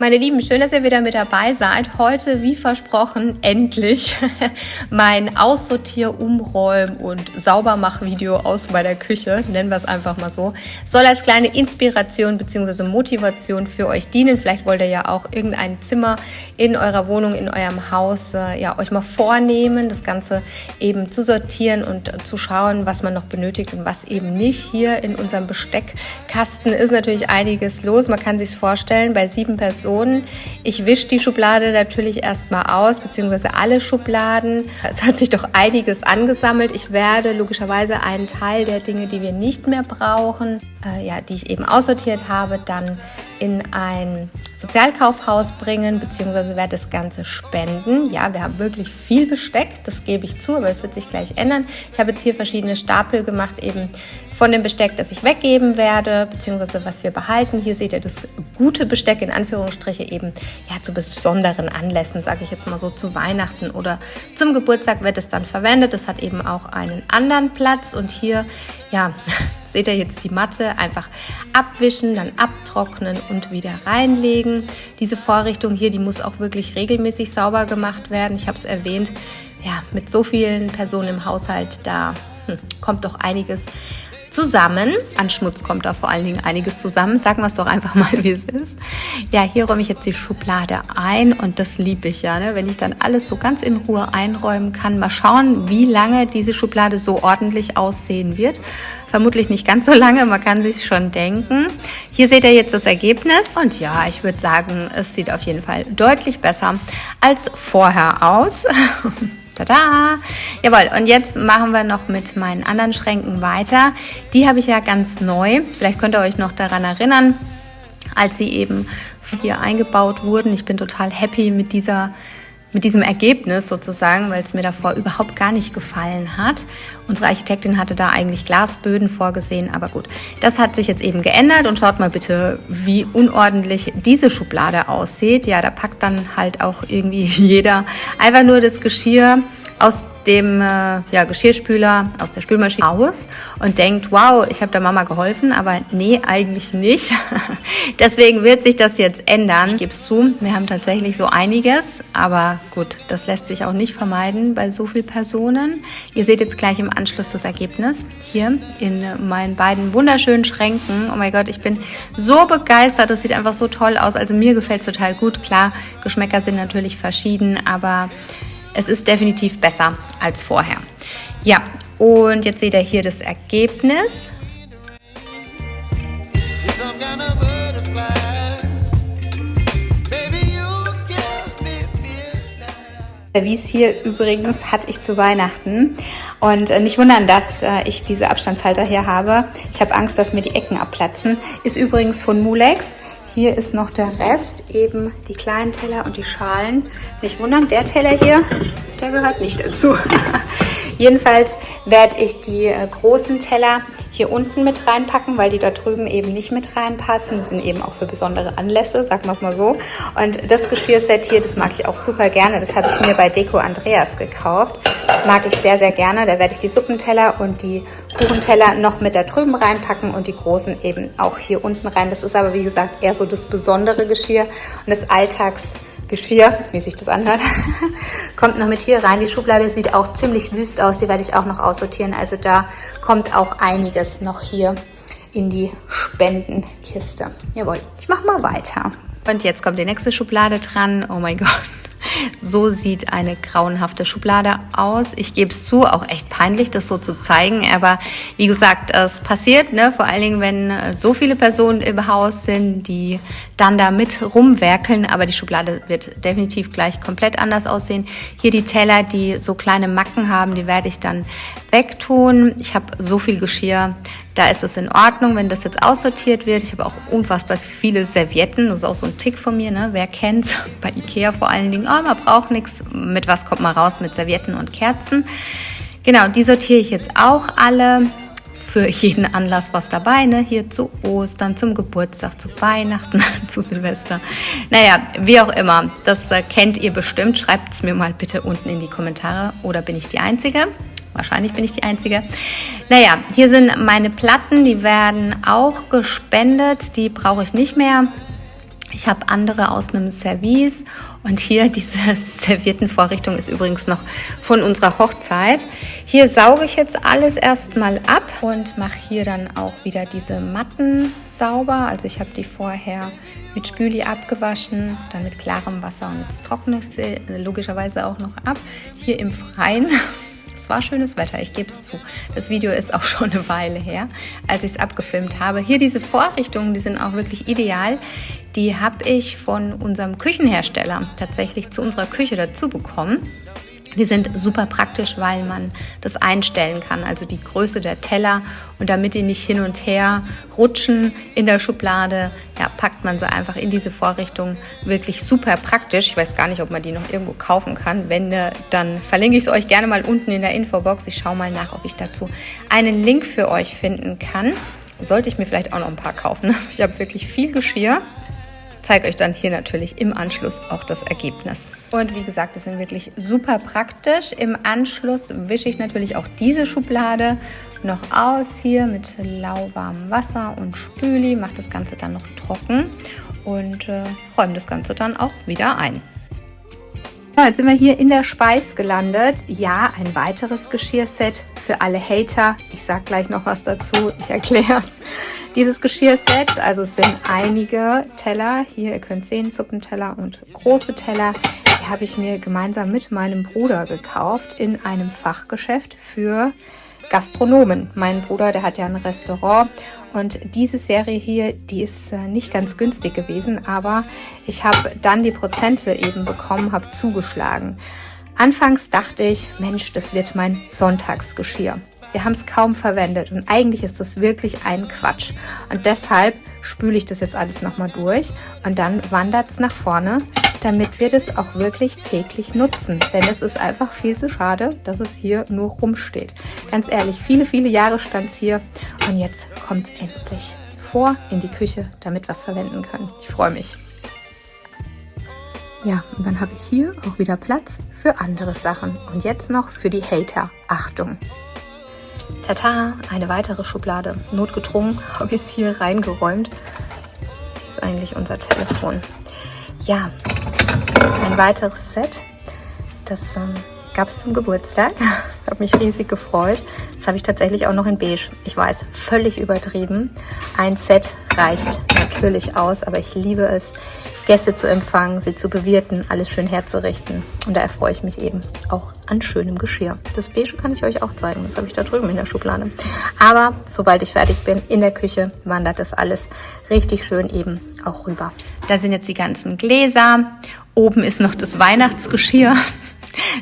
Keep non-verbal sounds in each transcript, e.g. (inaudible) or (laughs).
Meine Lieben, schön, dass ihr wieder mit dabei seid. Heute, wie versprochen, endlich (laughs) mein Aussortier-, Umräum- und Saubermach-Video aus meiner Küche, nennen wir es einfach mal so, soll als kleine Inspiration bzw. Motivation für euch dienen. Vielleicht wollt ihr ja auch irgendein Zimmer in eurer Wohnung, in eurem Haus, äh, ja, euch mal vornehmen, das Ganze eben zu sortieren und zu schauen, was man noch benötigt und was eben nicht. Hier in unserem Besteckkasten ist natürlich einiges los. Man kann sich vorstellen, bei sieben Personen Personen. Ich wische die Schublade natürlich erstmal aus, beziehungsweise alle Schubladen. Es hat sich doch einiges angesammelt. Ich werde logischerweise einen Teil der Dinge, die wir nicht mehr brauchen, äh, ja, die ich eben aussortiert habe, dann in ein Sozialkaufhaus bringen, beziehungsweise werde das Ganze spenden. Ja, wir haben wirklich viel Besteck, das gebe ich zu, aber es wird sich gleich ändern. Ich habe jetzt hier verschiedene Stapel gemacht, eben von dem Besteck, das ich weggeben werde, beziehungsweise was wir behalten. Hier seht ihr das gute Besteck in Anführungsstriche eben ja zu besonderen Anlässen, sage ich jetzt mal so zu Weihnachten oder zum Geburtstag wird es dann verwendet. Es hat eben auch einen anderen Platz und hier ja (laughs) seht ihr jetzt die Matte einfach abwischen, dann abtrocknen und wieder reinlegen. Diese Vorrichtung hier, die muss auch wirklich regelmäßig sauber gemacht werden. Ich habe es erwähnt, ja, mit so vielen Personen im Haushalt, da hm, kommt doch einiges zusammen. An Schmutz kommt da vor allen Dingen einiges zusammen. Sagen wir es doch einfach mal, wie es ist. Ja, hier räume ich jetzt die Schublade ein und das liebe ich ja, ne? wenn ich dann alles so ganz in Ruhe einräumen kann. Mal schauen, wie lange diese Schublade so ordentlich aussehen wird. Vermutlich nicht ganz so lange, man kann sich schon denken. Hier seht ihr jetzt das Ergebnis und ja, ich würde sagen, es sieht auf jeden Fall deutlich besser als vorher aus. (laughs) Tada! Jawohl, und jetzt machen wir noch mit meinen anderen Schränken weiter. Die habe ich ja ganz neu. Vielleicht könnt ihr euch noch daran erinnern, als sie eben hier eingebaut wurden. Ich bin total happy mit dieser mit diesem Ergebnis sozusagen, weil es mir davor überhaupt gar nicht gefallen hat. Unsere Architektin hatte da eigentlich Glasböden vorgesehen, aber gut, das hat sich jetzt eben geändert und schaut mal bitte, wie unordentlich diese Schublade aussieht. Ja, da packt dann halt auch irgendwie (laughs) jeder einfach nur das Geschirr aus dem äh, ja, Geschirrspüler aus der Spülmaschine aus und denkt, wow, ich habe der Mama geholfen, aber nee, eigentlich nicht. (laughs) Deswegen wird sich das jetzt ändern. Ich gebe es zu, wir haben tatsächlich so einiges, aber gut, das lässt sich auch nicht vermeiden bei so vielen Personen. Ihr seht jetzt gleich im Anschluss das Ergebnis hier in meinen beiden wunderschönen Schränken. Oh mein Gott, ich bin so begeistert, das sieht einfach so toll aus. Also mir gefällt es total gut. Klar, Geschmäcker sind natürlich verschieden, aber es ist definitiv besser als vorher. Ja, und jetzt seht ihr hier das Ergebnis. Es hier übrigens hatte ich zu Weihnachten. Und äh, nicht wundern, dass äh, ich diese Abstandshalter hier habe. Ich habe Angst, dass mir die Ecken abplatzen. Ist übrigens von Mulex. Hier ist noch der Rest, eben die kleinen Teller und die Schalen. Nicht wundern, der Teller hier, der gehört nicht dazu. (laughs) Jedenfalls werde ich die äh, großen Teller hier unten mit reinpacken, weil die da drüben eben nicht mit reinpassen. Die sind eben auch für besondere Anlässe, sagen wir es mal so. Und das Geschirrset hier, das mag ich auch super gerne. Das habe ich mir bei Deko Andreas gekauft. Mag ich sehr, sehr gerne. Da werde ich die Suppenteller und die Kuchenteller noch mit da drüben reinpacken und die großen eben auch hier unten rein. Das ist aber, wie gesagt, eher so das besondere Geschirr und das Alltags Geschirr, wie sich das anhört, (laughs) kommt noch mit hier rein. Die Schublade sieht auch ziemlich wüst aus, die werde ich auch noch aussortieren. Also da kommt auch einiges noch hier in die Spendenkiste. Jawohl, ich mache mal weiter. Und jetzt kommt die nächste Schublade dran. Oh mein Gott. So sieht eine grauenhafte Schublade aus. Ich gebe es zu, auch echt peinlich, das so zu zeigen. Aber wie gesagt, es passiert, ne? vor allen Dingen, wenn äh, so viele Personen im Haus sind, die dann da mit rumwerkeln. Aber die Schublade wird definitiv gleich komplett anders aussehen. Hier die Teller, die so kleine Macken haben, die werde ich dann wegtun. Ich habe so viel Geschirr, da ist es in Ordnung, wenn das jetzt aussortiert wird. Ich habe auch unfassbar viele Servietten. Das ist auch so ein Tick von mir, ne? Wer kennt's? (laughs) Bei Ikea vor allen Dingen. Oh, man braucht nichts. Mit was kommt man raus? Mit Servietten und Kerzen. Genau, die sortiere ich jetzt auch alle. Für jeden Anlass was dabei, ne? Hier zu Ostern, zum Geburtstag, zu Weihnachten, (laughs) zu Silvester. Naja, wie auch immer. Das äh, kennt ihr bestimmt. Schreibt es mir mal bitte unten in die Kommentare. Oder bin ich die Einzige? Wahrscheinlich bin ich die Einzige. Naja, hier sind meine Platten, die werden auch gespendet. Die brauche ich nicht mehr. Ich habe andere aus einem Service und hier (laughs) diese Serviettenvorrichtung ist übrigens noch von unserer Hochzeit. Hier sauge ich jetzt alles erstmal ab und mache hier dann auch wieder diese Matten sauber. Also ich habe die vorher mit Spüli abgewaschen, dann mit klarem Wasser und jetzt trockne ich sie logischerweise auch noch ab. Hier im Freien (laughs) war schönes Wetter, ich gebe es zu. Das Video ist auch (laughs) schon eine Weile her, als ich es abgefilmt habe. Hier diese Vorrichtungen, die sind auch wirklich ideal. Die habe ich von unserem Küchenhersteller tatsächlich zu unserer Küche dazu bekommen. Die sind super praktisch, weil man das einstellen kann, also die Größe der Teller. Und damit die nicht hin und her rutschen in der Schublade, ja, packt man sie einfach in diese Vorrichtung. Wirklich super praktisch. Ich weiß gar nicht, ob man die noch irgendwo kaufen kann. Wenn, ne, dann verlinke ich es euch gerne mal unten in der Infobox. Ich schaue mal nach, ob ich dazu einen Link für euch finden kann. Sollte ich mir vielleicht auch noch ein paar kaufen. (laughs) Ich habe wirklich viel Geschirr zeige euch dann hier natürlich im Anschluss auch das Ergebnis. Und wie gesagt, das sind wirklich super praktisch. Im Anschluss wische ich natürlich auch diese Schublade noch aus hier mit lauwarmem Wasser und Spüli, mache das Ganze dann noch trocken und äh, räume das Ganze dann auch wieder ein. Ja, jetzt sind wir hier in der Speis gelandet. Ja, ein weiteres Geschirrset für alle Hater. Ich sage gleich noch was dazu, ich erkläre es. (laughs) Dieses Geschirrset, also es sind einige Teller. Hier, ihr könnt sehen, Suppenteller und große Teller. Die habe ich mir gemeinsam mit meinem Bruder gekauft in einem Fachgeschäft für Gastronomen. Mein Bruder, der hat ja ein Restaurant und diese Serie hier, die ist äh, nicht ganz günstig gewesen, aber ich habe dann die Prozente eben bekommen, habe zugeschlagen. Anfangs dachte ich, Mensch, das wird mein Sonntagsgeschirr. Wir haben es kaum verwendet und eigentlich ist das wirklich ein Quatsch. Und deshalb spüle ich das jetzt alles nochmal durch und dann wandert es nach vorne, damit wir das auch wirklich täglich nutzen. Denn es ist einfach viel zu schade, dass es hier nur rumsteht. Ganz ehrlich, viele, viele Jahre stand es hier und jetzt kommt es endlich vor in die Küche, damit wir es verwenden können. Ich freue mich. Ja, und dann habe ich hier auch wieder Platz für andere Sachen. Und jetzt noch für die Hater. Achtung! Tata, eine weitere Schublade. Notgedrungen (laughs) habe ich es hier reingeräumt. Das ist eigentlich unser Telefon. Ja, ein weiteres Set. Das ähm, gab es zum Geburtstag. (laughs) Ich habe mich riesig gefreut. Das habe ich tatsächlich auch noch in beige. Ich weiß, völlig übertrieben. Ein Set reicht natürlich aus, aber ich liebe es, Gäste zu empfangen, sie zu bewirten, alles schön herzurichten. Und da erfreue ich mich eben auch an schönem Geschirr. Das Beige kann ich euch auch zeigen. Das habe ich da drüben in der Schublade. Aber sobald ich fertig bin in der Küche, wandert das alles richtig schön eben auch rüber. Da sind jetzt die ganzen Gläser. Oben ist noch das Weihnachtsgeschirr. (laughs)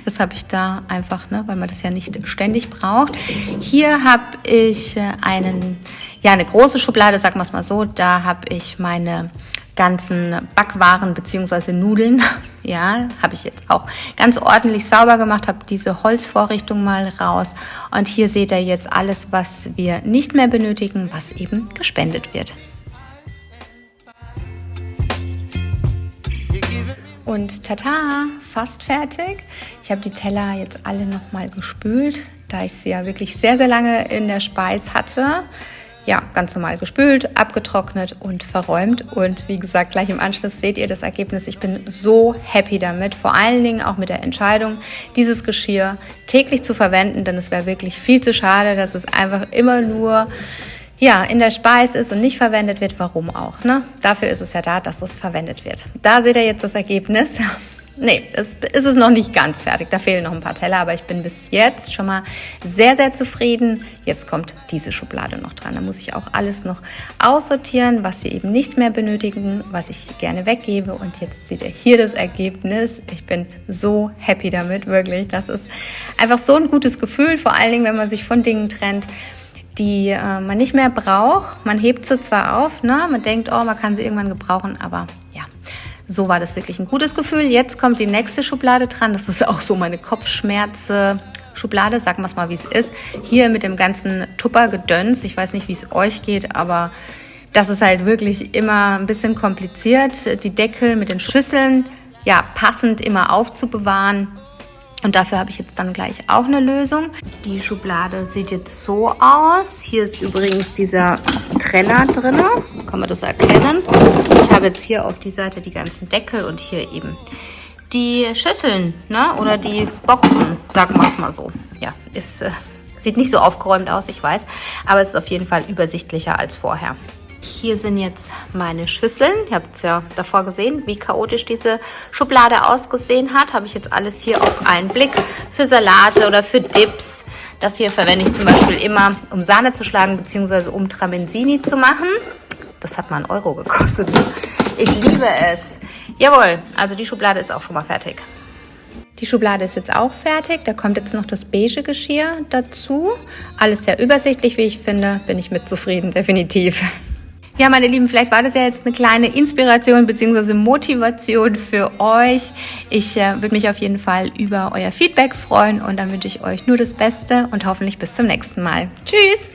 Das habe ich da einfach, ne, weil man das ja nicht ständig braucht. Hier habe ich äh, einen, ja, eine große Schublade, sagen wir es mal so. Da habe ich meine ganzen Backwaren beziehungsweise Nudeln. (laughs) Ja, habe ich jetzt auch ganz ordentlich sauber gemacht, habe diese Holzvorrichtung mal raus. Und hier seht ihr jetzt alles, was wir nicht mehr benötigen, was eben gespendet wird. Und tata, fast fertig. Ich habe die Teller jetzt alle nochmal gespült, da ich sie ja wirklich sehr, sehr lange in der Speis hatte ja, ganz normal gespült, abgetrocknet und verräumt. Und wie gesagt, gleich im Anschluss seht ihr das Ergebnis. Ich bin so happy damit, vor allen Dingen auch mit der Entscheidung, dieses Geschirr täglich zu verwenden, denn es wäre wirklich viel zu schade, dass es einfach immer nur ja, in der Speis ist und nicht verwendet wird. Warum auch? Ne? Dafür ist es ja da, dass es verwendet wird. Da seht ihr jetzt das Ergebnis. (laughs) Nee, es ist noch nicht ganz fertig. Da fehlen noch ein paar Teller, aber ich bin bis jetzt schon mal sehr, sehr zufrieden. Jetzt kommt diese Schublade noch dran. Da muss ich auch alles noch aussortieren, was wir eben nicht mehr benötigen, was ich gerne weggebe. Und jetzt seht ihr hier das Ergebnis. Ich bin so happy damit, wirklich. Das ist einfach so ein gutes Gefühl, vor allen Dingen, wenn man sich von Dingen trennt, die äh, man nicht mehr braucht. Man hebt sie zwar auf, ne? man denkt, oh, man kann sie irgendwann gebrauchen, aber ja, so war das wirklich ein gutes Gefühl. Jetzt kommt die nächste Schublade dran. Das ist auch so meine Kopfschmerze. Schublade, sagen wir es mal, wie es ist. Hier mit dem ganzen Tuppergedöns. Ich weiß nicht, wie es euch geht, aber das ist halt wirklich immer ein bisschen kompliziert. Die Deckel mit den Schüsseln, ja, passend immer aufzubewahren. Und dafür habe ich jetzt dann gleich auch eine Lösung. Die Schublade sieht jetzt so aus. Hier ist übrigens dieser Trenner drin. Kann man das erkennen? Ich habe jetzt hier auf die Seite die ganzen Deckel und hier eben die Schüsseln ne? oder die Boxen, sagen wir es mal so. Ja, ist, äh, sieht nicht so aufgeräumt aus, ich weiß, aber es ist auf jeden Fall übersichtlicher als vorher. Hier sind jetzt meine Schüsseln. Ihr habt es ja davor gesehen, wie chaotisch diese Schublade ausgesehen hat. Habe ich jetzt alles hier auf einen Blick für Salate oder für Dips. Das hier verwende ich zum Beispiel immer, um Sahne zu schlagen, beziehungsweise um Tramenzini zu machen. Das hat mal einen Euro gekostet. Ich liebe es. Jawohl, also die Schublade ist auch schon mal fertig. Die Schublade ist jetzt auch fertig. Da kommt jetzt noch das beige Geschirr dazu. Alles sehr übersichtlich, wie ich finde. Bin ich mit zufrieden, definitiv. Ja, meine Lieben, vielleicht war das ja jetzt eine kleine Inspiration bzw. Motivation für euch. Ich äh, würde mich auf jeden Fall über euer Feedback freuen und dann wünsche ich euch nur das Beste und hoffentlich bis zum nächsten Mal. Tschüss!